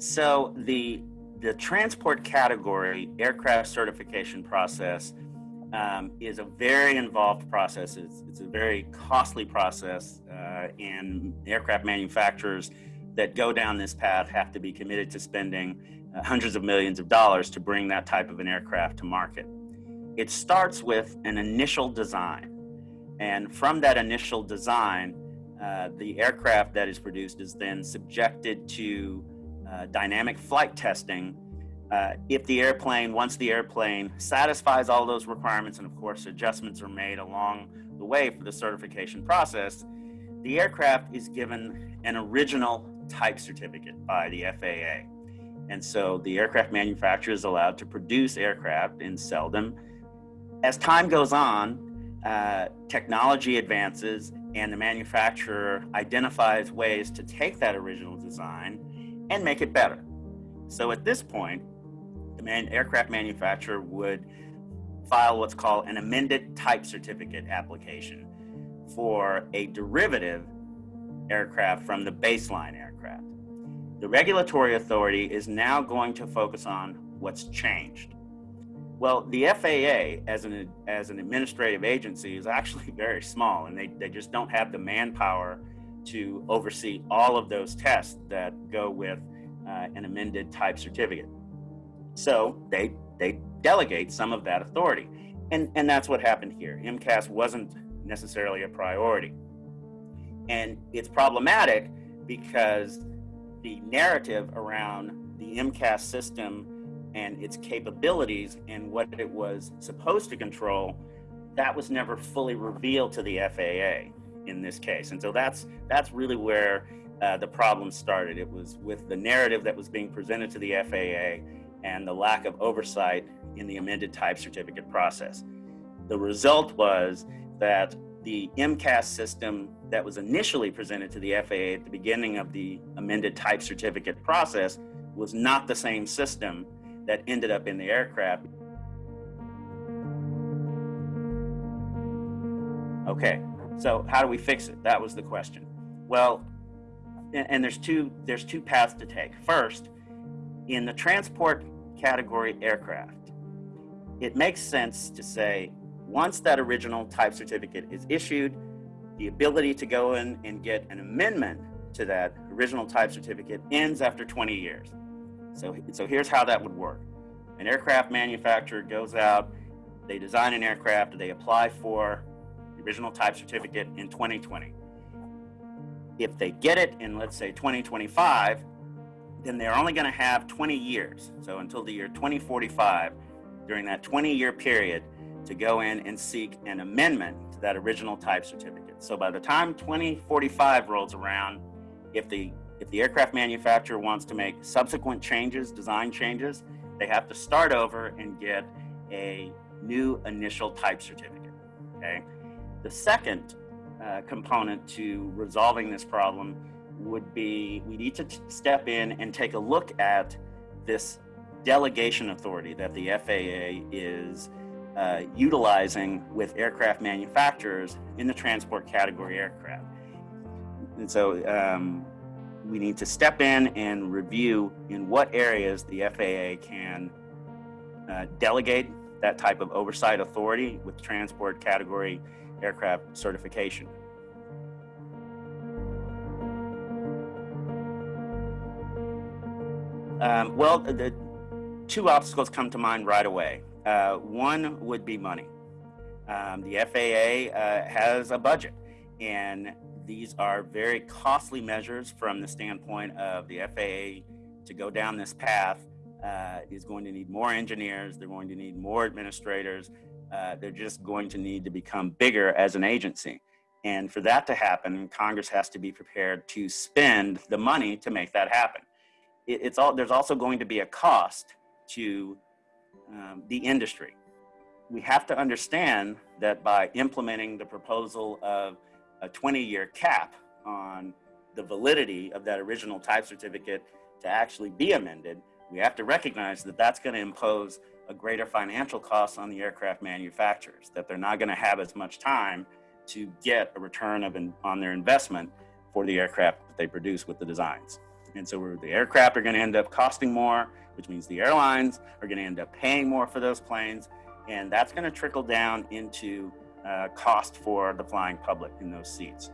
So the the transport category aircraft certification process um, is a very involved process. It's, it's a very costly process, uh, and aircraft manufacturers that go down this path have to be committed to spending uh, hundreds of millions of dollars to bring that type of an aircraft to market. It starts with an initial design, and from that initial design, uh, the aircraft that is produced is then subjected to uh, dynamic flight testing uh, if the airplane, once the airplane satisfies all those requirements, and of course adjustments are made along the way for the certification process, the aircraft is given an original type certificate by the FAA. And so the aircraft manufacturer is allowed to produce aircraft and sell them. As time goes on, uh, technology advances and the manufacturer identifies ways to take that original design and make it better. So at this point, the man, aircraft manufacturer would file what's called an amended type certificate application for a derivative aircraft from the baseline aircraft. The regulatory authority is now going to focus on what's changed. Well, the FAA as an, as an administrative agency is actually very small and they, they just don't have the manpower to oversee all of those tests that go with uh, an amended type certificate. So they, they delegate some of that authority. And, and that's what happened here. MCAS wasn't necessarily a priority. And it's problematic because the narrative around the MCAS system and its capabilities and what it was supposed to control, that was never fully revealed to the FAA in this case. And so that's that's really where uh, the problem started. It was with the narrative that was being presented to the FAA and the lack of oversight in the amended type certificate process. The result was that the MCAS system that was initially presented to the FAA at the beginning of the amended type certificate process was not the same system that ended up in the aircraft. Okay, so how do we fix it? That was the question. Well, and there's two there's two paths to take. First, in the transport category aircraft, it makes sense to say once that original type certificate is issued, the ability to go in and get an amendment to that original type certificate ends after 20 years. So, so here's how that would work. An aircraft manufacturer goes out, they design an aircraft, they apply for original type certificate in 2020. If they get it in, let's say, 2025, then they're only going to have 20 years. So until the year 2045, during that 20 year period, to go in and seek an amendment to that original type certificate. So by the time 2045 rolls around, if the if the aircraft manufacturer wants to make subsequent changes, design changes, they have to start over and get a new initial type certificate. Okay. The second uh, component to resolving this problem would be we need to step in and take a look at this delegation authority that the FAA is uh, utilizing with aircraft manufacturers in the transport category aircraft. And so um, we need to step in and review in what areas the FAA can uh, delegate that type of oversight authority with transport category aircraft certification. Um, well, the two obstacles come to mind right away. Uh, one would be money. Um, the FAA uh, has a budget, and these are very costly measures from the standpoint of the FAA to go down this path uh, is going to need more engineers, they're going to need more administrators, uh, they're just going to need to become bigger as an agency. And for that to happen, Congress has to be prepared to spend the money to make that happen it's all there's also going to be a cost to um, the industry. We have to understand that by implementing the proposal of a 20-year cap on the validity of that original type certificate to actually be amended, we have to recognize that that's going to impose a greater financial cost on the aircraft manufacturers, that they're not going to have as much time to get a return of on their investment for the aircraft that they produce with the designs. And so the aircraft are going to end up costing more, which means the airlines are going to end up paying more for those planes. And that's going to trickle down into uh, cost for the flying public in those seats.